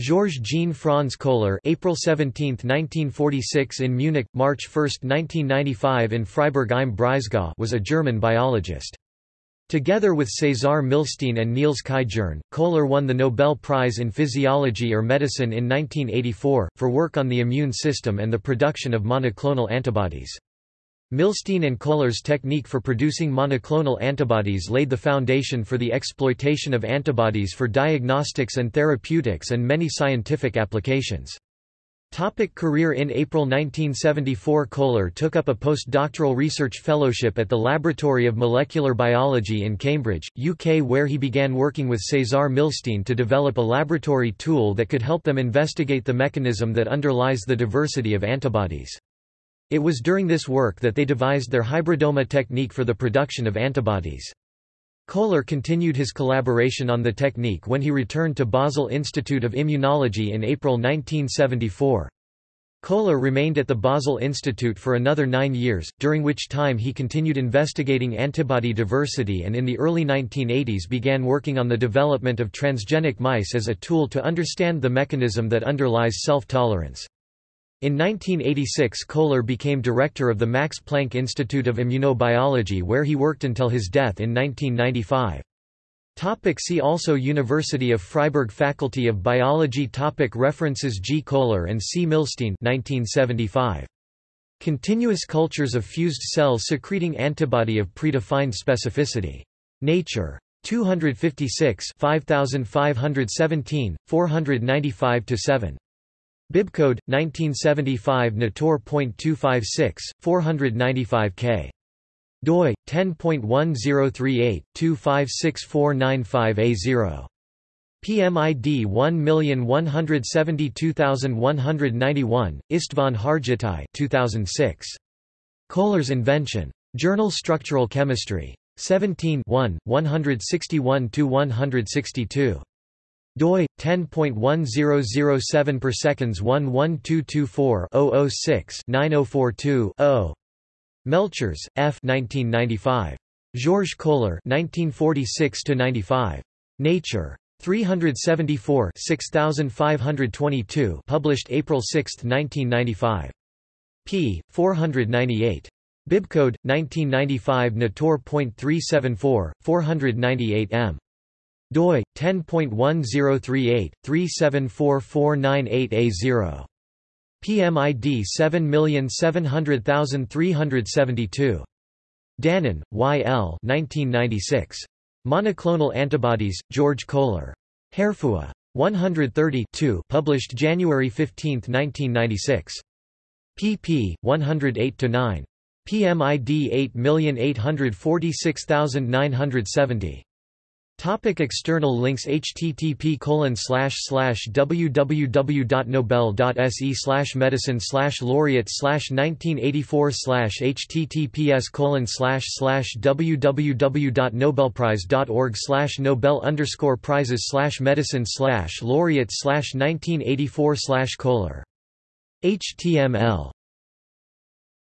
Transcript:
Georges Jean Franz Kohler April 17, 1946 in Munich, March 1, 1995 in Freiburg im Breisgau was a German biologist. Together with César Milstein and Niels Kaj Jerne, Koehler won the Nobel Prize in Physiology or Medicine in 1984, for work on the immune system and the production of monoclonal antibodies. Milstein and Kohler's technique for producing monoclonal antibodies laid the foundation for the exploitation of antibodies for diagnostics and therapeutics and many scientific applications. Topic career In April 1974 Kohler took up a postdoctoral research fellowship at the Laboratory of Molecular Biology in Cambridge, UK where he began working with César Milstein to develop a laboratory tool that could help them investigate the mechanism that underlies the diversity of antibodies. It was during this work that they devised their hybridoma technique for the production of antibodies. Kohler continued his collaboration on the technique when he returned to Basel Institute of Immunology in April 1974. Kohler remained at the Basel Institute for another nine years, during which time he continued investigating antibody diversity and in the early 1980s began working on the development of transgenic mice as a tool to understand the mechanism that underlies self-tolerance. In 1986 Kohler became director of the Max Planck Institute of Immunobiology where he worked until his death in 1995. Topic see also University of Freiburg Faculty of Biology topic References G. Kohler and C. Milstein 1975. Continuous cultures of fused cells secreting antibody of predefined specificity. Nature. 256 5517, 495–7. Bibcode 1975 Natur.256 495 K. doi 10.1038 2564995A0 PMID 1172191 István Hargittai 2006 Koehler's invention. Journal Structural Chemistry. 17 1 161 162 doi 10.1007 per seconds 11224 006 9042 0 Melchers, F. 1995. Georges Kohler 1946 95. Nature. 374 6522 published April 6, 1995. p. 498. Bibcode 1995 Natur.374 498 m doi 10.1038 3744988A0 PMID 7700372 Danon, Y. L. 1996. Monoclonal Antibodies, George Kohler. Harefuah. 130 published January 15, 1996. pp. 108–9. PMID 8846970. Topic external links http colon slash slash www.nobel.se slash medicine slash laureate slash 1984 slash https colon slash slash www.nobelprize.org slash nobel underscore prizes slash medicine slash laureate slash 1984 slash Koehler. HTML